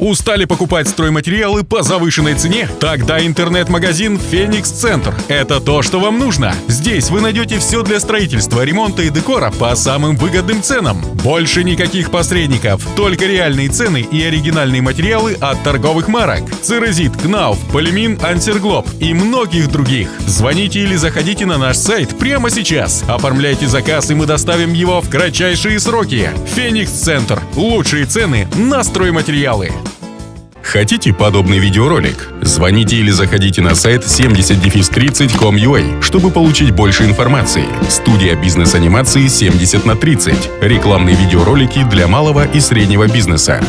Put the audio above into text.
Устали покупать стройматериалы по завышенной цене? Тогда интернет-магазин «Феникс Центр» — это то, что вам нужно. Здесь вы найдете все для строительства, ремонта и декора по самым выгодным ценам. Больше никаких посредников, только реальные цены и оригинальные материалы от торговых марок. Церезит, Кнауф, Полимин, Антерглоб и многих других. Звоните или заходите на наш сайт прямо сейчас. Оформляйте заказ, и мы доставим его в кратчайшие сроки. «Феникс Центр» — лучшие цены на стройматериалы. Хотите подобный видеоролик? Звоните или заходите на сайт 70-30.com.ua, чтобы получить больше информации. Студия бизнес-анимации 70 на 30. Рекламные видеоролики для малого и среднего бизнеса.